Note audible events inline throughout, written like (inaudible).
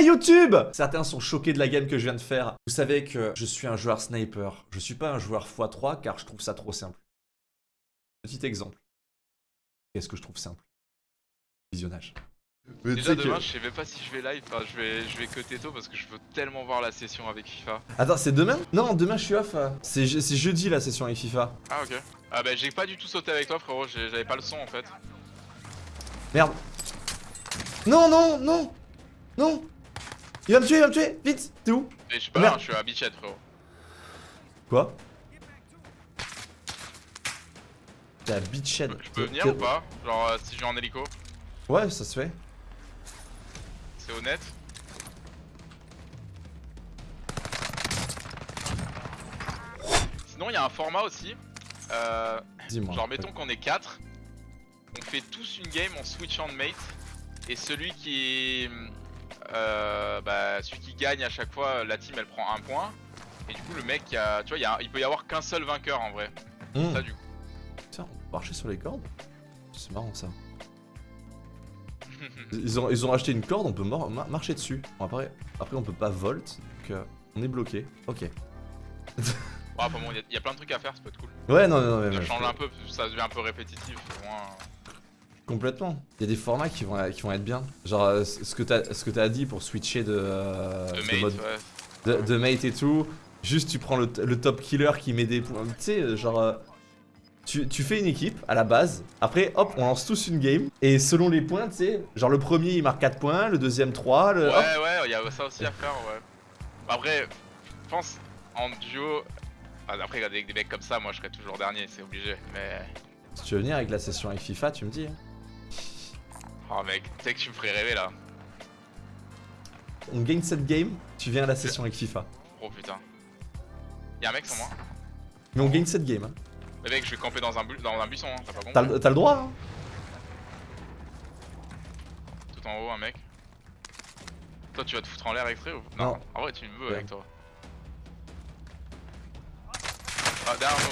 Hey YouTube Certains sont choqués de la game que je viens de faire. Vous savez que je suis un joueur sniper. Je suis pas un joueur x3 car je trouve ça trop simple. Petit exemple. Qu'est-ce que je trouve simple? Visionnage. Mais Déjà demain, je sais même pas si je vais live, enfin, je vais, je vais que tôt parce que je veux tellement voir la session avec FIFA. Attends, c'est demain? Non, demain je suis off. C'est jeudi la session avec FIFA. Ah ok. Ah bah j'ai pas du tout sauté avec toi frérot, j'avais pas le son en fait. Merde. Non, non, non Non Il va me tuer, il va me tuer Vite T'es où je suis pas là, je suis à Bichette frérot. Quoi T'es à Beachhead. Je peux venir ou pas Genre euh, si je vais en hélico Ouais, ça se fait. C'est honnête. Sinon, il y a un format aussi. Euh, genre, mettons qu'on est 4. On fait tous une game en switch on mate. Et celui qui euh, bah, celui qui gagne à chaque fois, la team elle prend un point. Et du coup, le mec, a, tu vois, il peut y avoir qu'un seul vainqueur en vrai. Hmm. Ça, du coup. Tiens, on peut marcher sur les cordes C'est marrant ça. (laughs) ils, ont, ils ont acheté une corde, on peut marcher dessus. Bon, après, après, on peut pas volt, donc euh, on est bloqué. Ok. bon, il y, a plein de trucs à faire, ça peut être cool. Ouais, non, non, non. Ça change un peu, ça devient un peu répétitif. Moins... Complètement. Il y a des formats qui vont, qui vont être bien. Genre, euh, ce que t'as ce que as dit pour switcher de, euh, de, mode, ouais. de, mate et tout. Juste, tu prends le, top killer qui met des points. Tu sais, genre. Tu, fais une équipe à la base, après hop, on lance tous une game, et selon les points, tu sais, genre le premier il marque 4 points, le deuxième 3, le... Ouais, ouais, il y a ça aussi à faire, ouais. Après, je pense, en duo, après avec des mecs comme ça, moi je serais toujours dernier, c'est obligé, mais... Si tu veux venir avec la session avec FIFA, tu me dis. Hein. Oh mec, tu sais que tu me ferais rêver là. On gagne cette game, tu viens à la session avec FIFA. Oh putain. Y'a un mec sur moi. Mais on gagne cette game. Hein. Mais mec, je vais camper dans un, dans un buisson, hein, t'as pas T'as le droit, hein Tout en haut, un mec. Toi, tu vas te foutre en l'air extrait ou Non, en vrai, tu me veux avec toi. Ah, derrière moi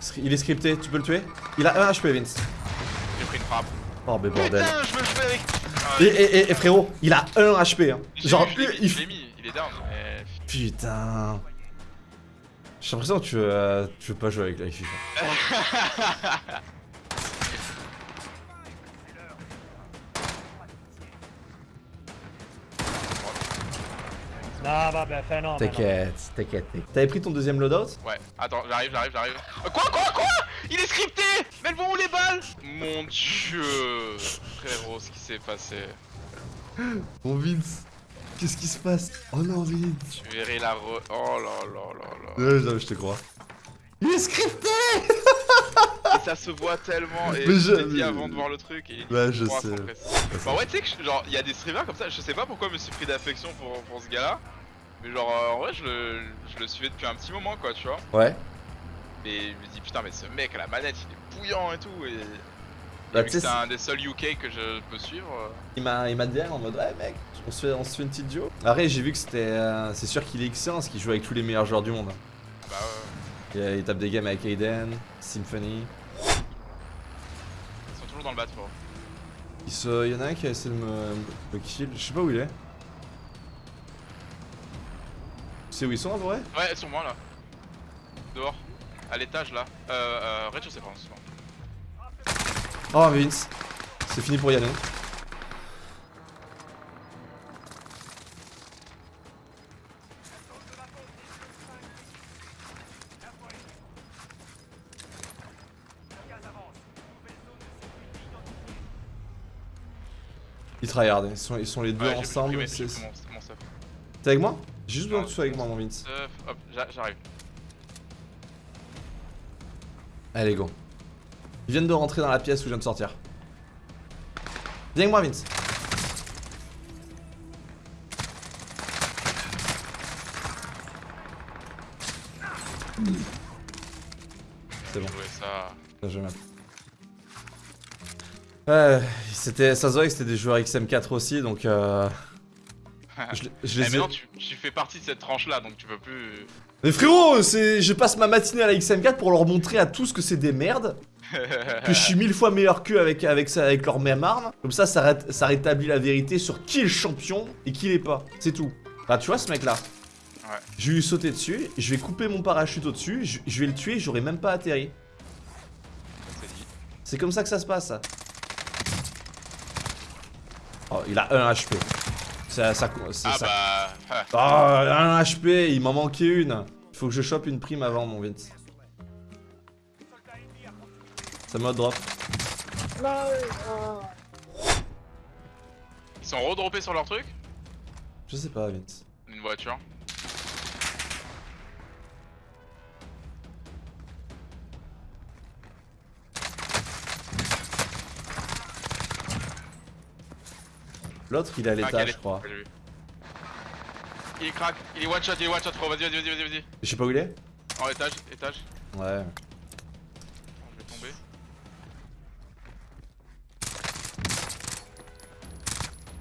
aussi. Il est scripté, tu peux le tuer? Il a 1 HP, Vince. J'ai pris une frappe. Oh, mais bordel. Putain, je me fais avec. et, et, et, frérot, il a 1 HP. Hein. Genre, il... l'ai mis, il est down. Mais... Putain. J'ai l'impression que tu veux, euh, tu veux pas jouer avec la FIFA. (laughs) Non, bah, bah, fais non. T'inquiète, t'inquiète. T'avais pris ton deuxième loadout? Ouais, attends, j'arrive, j'arrive, j'arrive. Euh, quoi, quoi, quoi? Il est scripté Mais elles vont où les balles? Mon dieu Frérot, ce qui s'est passé. Mon (gasps) Vince Qu'est-ce qui se passe? Oh non, Vince Tu verrais la re... Oh là là là là. Ouais, non, je te crois. Il est scripté Et (laughs) ça se voit tellement. Et mais je dit avant de voir le truc. Et ouais, je sais. Bah ouais, tu sais que genre, il y a des streamers comme ça. Je sais pas pourquoi je me suis pris d'affection pour, pour ce gars-là. Mais genre, euh, en vrai, je le, je le suivais depuis un petit moment, quoi, tu vois. Ouais. Et je me dis, putain, mais ce mec à la manette, il est bouillant et tout. Et bah, c'est un des seuls UK que je peux suivre. Euh. Il m'a dit en mode ouais mec, on se fait, on se fait une petite duo. Après j'ai vu que c'était euh, c'est sûr qu'il est excellent parce qu'il joue avec tous les meilleurs joueurs du monde. Bah ouais. Il, tape des games avec Aiden, Symphony. Ils sont toujours dans le bâtiment. Il, se, il y en a un qui a essayé de me, me kill, je sais pas où il est. Tu sais où ils sont en vrai? Ouais, sur moi là. Dehors. À l'étage là. Euh, euh, rez-de-chaussée, pardon. Oh Vince, c'est fini pour Yann. Ils tryhard, ils sont, ils sont les deux ensemble. T'es avec moi? J'ai juste besoin que tu sois avec moi mon Vince. Euh, hop, j'arrive. Allez go. Ils viennent de rentrer dans la pièce où je viens de sortir. Viens avec moi, Vince. C'est bon. ça. Ça, je c'était, ça se voit que c'était des joueurs XM4 aussi, donc euh... (laughs) Je, je Eh, mais ai- non, tu, tu fais partie de cette tranche là donc tu peux plus. Mais frérot, c'est, je passe ma matinée à la XM4 pour leur montrer à tous que c'est des merdes, (laughs) que je suis mille fois meilleur qu'eux avec, avec, ça, avec leur même arme. Comme ça, ça, ré- ça rétablit la vérité sur qui est le champion et qui l'est pas. C'est tout. Bah, tu vois ce mec là Ouais. Je vais lui sauter dessus, je vais couper mon parachute au-dessus, je, je vais le tuer, j'aurais même pas atterri. C'est comme ça que ça se passe. ça. Oh, il a un HP. Ça, ça, c'est Ah ça. bah. ah. Ah, un HP, il m'en manquait une. Il faut que je chope une prime avant, mon Vince. Ça m'a drop. Ils sont redroppés sur leur truc? Je sais pas, Vince. Une voiture. L'autre, il est à l'étage, je crois. Il est crack, il est one shot, il est one shot, frérot. Vas-y, vas-y, vas-y, vas-y. Je sais pas où il est En étage, étage. Ouais. Je vais tomber.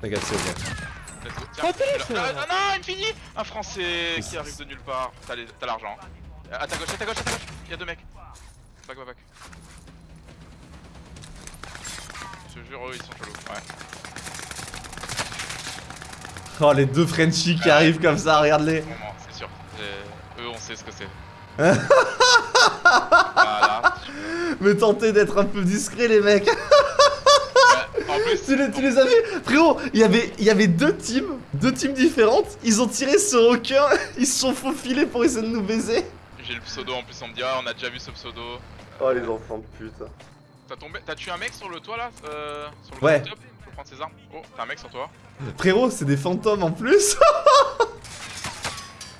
T'inquiète, c'est ok. Let's go. Tiens, Oh, Ah, ah non, il me finit Un français qui arrive de nulle part. T'as les- t'as l'argent. À ta gauche, à ta gauche, à ta gauche. Il y a deux mecs. Back, back, back. Je te jure, eux ils sont chelous. Ouais. Oh, les deux Frenchies qui arrivent comme ça, regarde-les. C'est sûr. Et Eux, on sait ce que c'est. (laughs) voilà. Mais tentez d'être un peu discret, les mecs. Ouais, en plus, (laughs) tu, les, tu les as vus Frérot, il y avait, il y avait deux teams, deux teams différentes. Ils ont tiré sur aucun. (laughs) Ils se sont faufilés pour essayer de nous baiser. j'ai le pseudo en plus, on me dit ah on a déjà vu ce pseudo. Oh, les enfants de pute. T'as tombé, t'as tué un mec sur le toit là, euh, sur le Ouais. Top. Faut prendre ses armes. Oh, t'as un mec sur toi. Frérot, c'est des fantômes en plus. (laughs)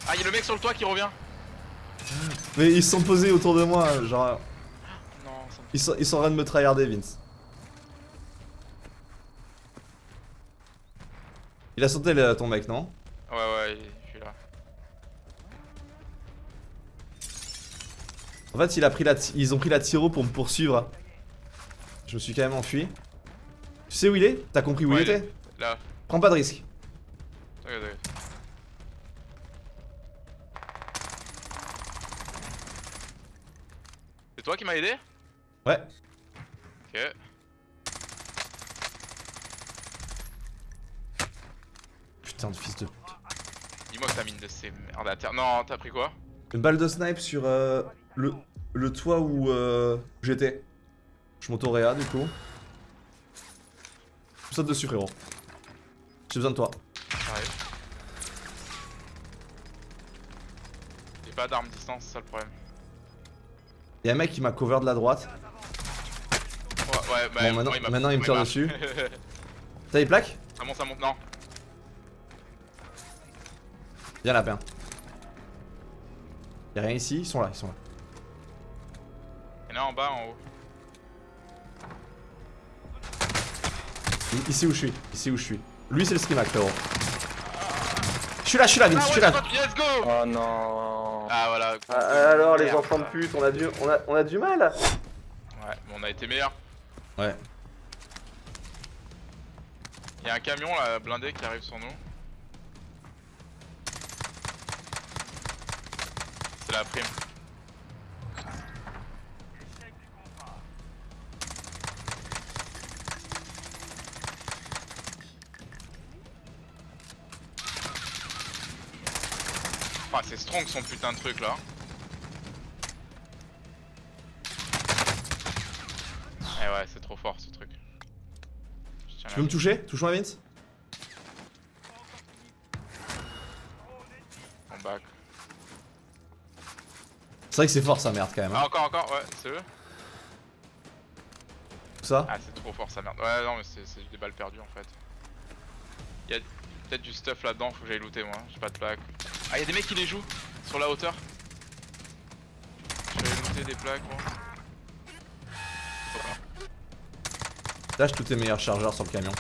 Ah, y'a le mec sur le toit qui revient. Mais ils se sont posés autour de moi, genre. Non, ça me Ils sont, ils sont en train de me tryharder, Vince. Il a sauté ton mec, non? Ouais, ouais, je suis là. En fait, il a pris la ti- ils ont pris la tiro pour me poursuivre. Je me suis quand même enfui. Tu sais où il est T'as compris où Ouais, il il était Là, Prends pas de risque. t'inquiète, t'inquiète. C'est toi qui m'as aidé Ouais. Ok. Putain de fils de. Dis-moi que t'as mine de ces merdes à terre. Non, t'as pris quoi Une balle de snipe sur euh, le, le toit où euh, j'étais. Je monte au réa du coup. Je saute dessus frérot. J'ai besoin de toi. J'arrive. J'ai pas d'arme distance, c'est ça le problème. Y'a un mec qui m'a cover de la droite. Ouais, ouais, bah, Bon, maintenant- m'a- maintenant, il me tire dessus. (laughs) T'as les plaques? Ça monte, ça monte, non. Viens lapin. Y'a rien ici, ils sont là, ils sont là. Il y en a un en bas, en haut. Ici où je suis, ici où je suis. Lui c'est le skimac frérot. Je suis là, je suis là Vince, je suis là. Let's go Oh non. Ah voilà. alors les enfants de pute, on a du, on a, on a du mal Ouais, mais on a été meilleurs. Ouais. Il y a un camion là, blindé qui arrive sur nous. C'est la prime. Ah, c'est strong son putain de truc là. Eh ouais, c'est trop fort ce truc. Tu la peux me toucher? Touche-moi Vince? En back. C'est vrai que c'est fort sa merde quand même. hein. Ah, encore, encore, ouais, c'est eux. Ça? Ah, c'est trop fort sa merde. Ouais, non, mais c'est des balles perdues en fait. Peut-être du stuff là-dedans, faut que j'aille looter moi. J'ai pas de plaques. Ah, y'a des mecs qui les jouent sur la hauteur. Je vais looter des plaques moi. Lâche tous tes meilleurs chargeurs sur le camion.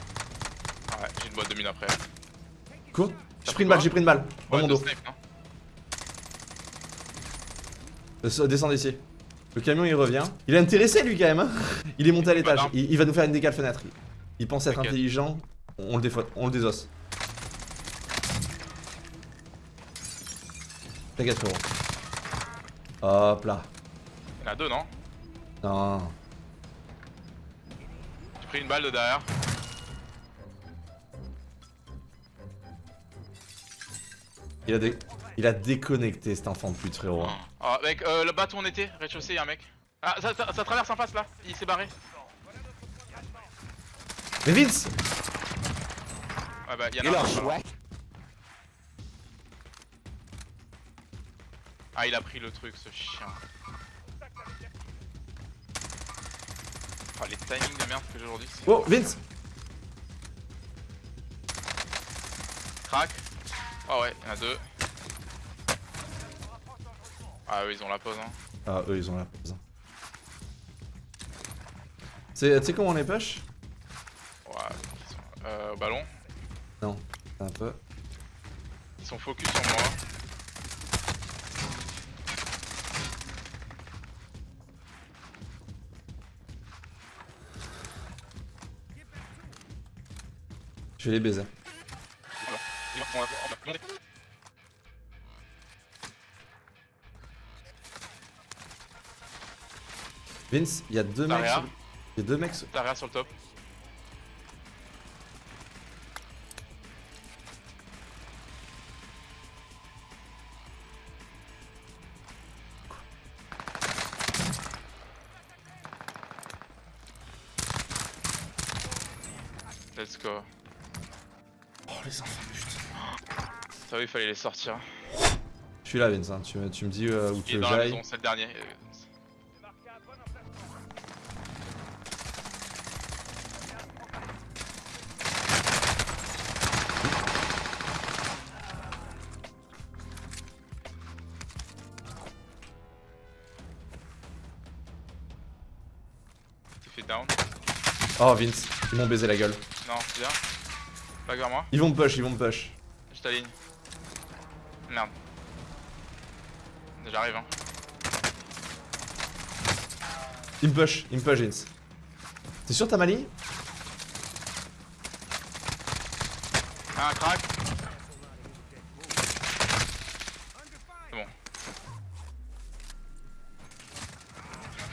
Ah ouais, j'ai une boîte de mine après. Quoi J'ai pris une balle, j'ai pris une balle. Dans Ouais, mon dos. snipe, non Euh, Descends d'ici. Le camion il revient. Il est intéressé lui quand même. Hein il est monté à l'étage. Il, il va nous faire une décale fenêtre. Il, il pense être intelligent. On le, on le désosse. T'inquiète frérot. Hop là. Il y en a deux, non? Non. J'ai pris une balle de derrière. Il a, dé... il a déconnecté cet enfant de pute frérot. Oh, mec, euh, le où on était, rez-de-chaussée, y'a un mec. Ah, ça, ça, ça traverse en face là, il s'est barré. Mais Vince Ouais, bah, y'en Et a un. Ah, il a pris le truc, ce chien. Ah, les timings de merde que j'ai aujourd'hui. Oh Vince Crac. Oh ouais, y'en a deux. Ah, eux, ils ont la pause, hein. Ah eux ils ont la pause. C'est- Tu sais comment on les push? Ouais, ils sont... Euh, au ballon. Non, un peu. Ils sont focus sur moi. Je vais les baiser. Vince, il y a deux mecs. Sur- Il y a deux mecs. sur- sur le top. Let's go. Oh les enfants de pute. Ça oui, il fallait les sortir. Je suis là Vince, hein. tu, me- tu me dis euh, où Il tu veux j'aille. c'est le dernier. T'es fait down Oh Vince, ils m'ont baisé la gueule. Non, viens. Pas vers moi. Ils vont me push, ils vont me push. Je t'aligne. Merde. J'arrive hein. Ils me push, ils me push Vince. T'es sûr t'as ma ligne? Un crack. C'est bon.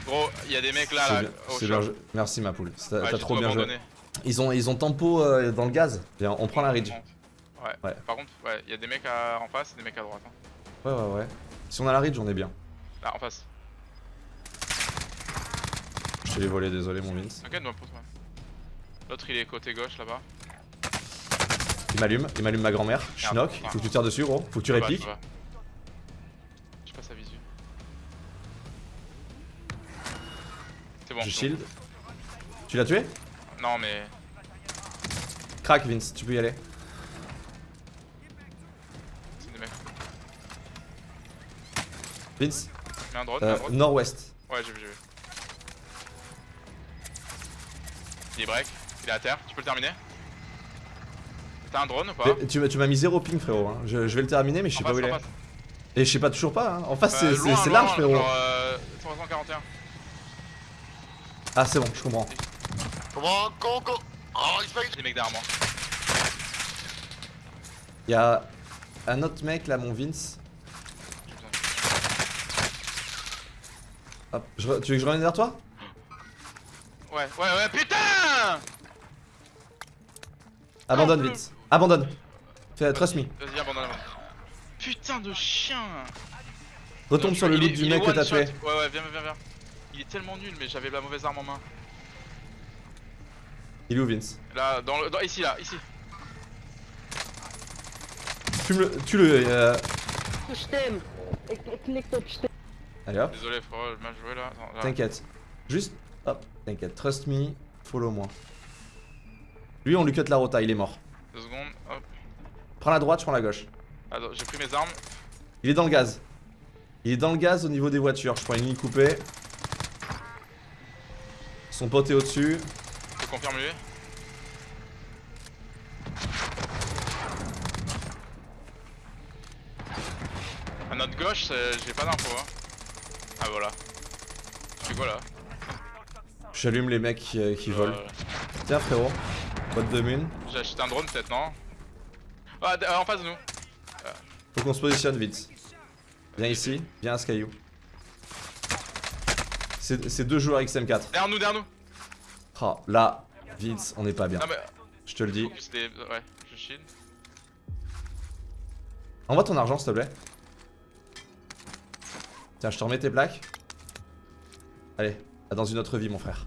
Gros, il y a des mecs là, là bien, au bien. Merci ma poule, t'as Ouais, trop bien joué. Ils ont, ils ont tempo euh, dans le gaz. Viens, on prend la ridge. Ouais. Ouais. Par contre, ouais, il y a des mecs à- en face et des mecs à droite. hein. Ouais ouais ouais. Si on a la ridge on est bien. Là, en face. Je te l'ai volé, désolé mon Vince. T'inquiète, moi, pousse, ouais. L'autre, il est côté gauche là-bas. Il m'allume, il m'allume ma grand-mère. Je knock, faut que tu tires dessus gros, faut que tu va, répliques. Je passe à visu. C'est bon. Je shield. Tu l'as tué? Non, mais. Crack Vince, tu peux y aller. C'est des mecs. Vince, Mets un drone, euh, drone. nord-ouest. Ouais, j'ai vu, j'ai vu. Il est break, il est à terre, tu peux le terminer? T'as un drone ou pas? Mais Tu, m'as- tu m'as mis zéro ping frérot. hein. Je, je vais le terminer mais je sais pas où il est. Et je sais pas toujours pas. Hein. En face Euh, c'est- large frérot. Genre euh, 341. Ah c'est bon, je comprends. Comment Coco Oh, il se fait Des mecs derrière moi. Il y a un autre mec là, mon Vince. Hop, je tu veux que je revienne vers toi? Ouais, ouais, ouais, putain Abandonne Vince. Abandonne. Fais, trust me. Vas-y, abandonne, abandonne. Putain de chien Retombe sur le loot du mec que t'as tué. Ouais, ouais, viens, viens, viens. Il est tellement nul, mais j'avais la mauvaise arme en main. Il est où Vince Là, dans le. Dans, ici, là, ici. Fume-le, tue-le. euh, Stem. Ik, ik klikte op stem. Allez hop, Désolé, frérot, mal joué là. t'inquiète. Juste, hop, t'inquiète. Trust me, follow moi. Lui, on lui cut la rota, il est mort. Deux secondes, hop. Prends la droite, je prends la gauche. Attends, j'ai pris mes armes. Il est dans le gaz. Il est dans le gaz au niveau des voitures. Je prends une ligne coupée. Son pote est au-dessus. Je confirme lui. À notre gauche, j'ai pas d'infos. Hein. Ah voilà. Tu fais quoi là? J'allume les mecs qui, euh, qui volent. Euh, Tiens frérot, boîte de mine. J'ai acheté un drone peut-être, non? Ah, euh, en face de nous. Faut qu'on se positionne vite. Viens ici, viens à ce caillou. C'est c'est deux joueurs XM4. Derrière nous, derrière nous. Oh, là, Vince, on n'est pas bien. Mais. Je te le dis. C'était. Ouais, je shield. Envoie ton argent, s'il te plaît. Tiens, je te remets tes plaques. Allez, à dans une autre vie, mon frère.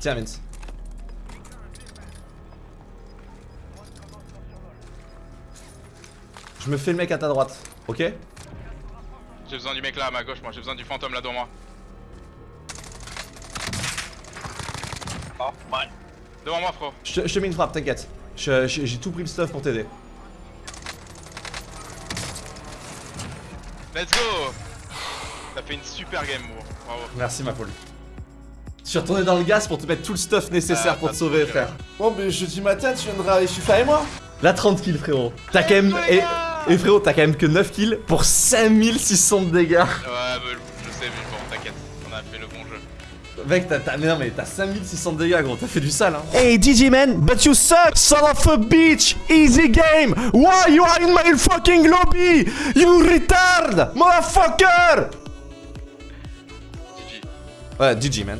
Tiens, Vince. Je me fais le mec à ta droite, ok J'ai besoin du mec là à ma gauche, moi. J'ai besoin du fantôme là devant moi. Devant moi, frérot. Je te, je te mets une frappe, t'inquiète. Je- je- J'ai tout pris le stuff pour t'aider. Let's go T'as fait une super game, bro. Bravo. Merci, ma poule. Je suis retourné dans le gaz pour te mettre tout le stuff nécessaire Ah, pour te sauver, frère. Bon, mais jeudi matin, tu viendras aller chez et moi Là, 30 kills, frérot. T'as quand même. Et, frérot, t'as quand même que 9 kills pour 5600 de dégâts. Ouais, bah, je sais, mais bon, t'inquiète. On a fait le bon jeu. Mec, t'as, t'as- mais non, mais t'as 5600 de dégâts, gros. T'as fait du sale, hein. Hey, DJ man, but you suck, son of a bitch. Easy game. Why you are in my fucking lobby? You retard, motherfucker? GG. Ouais, GG, man.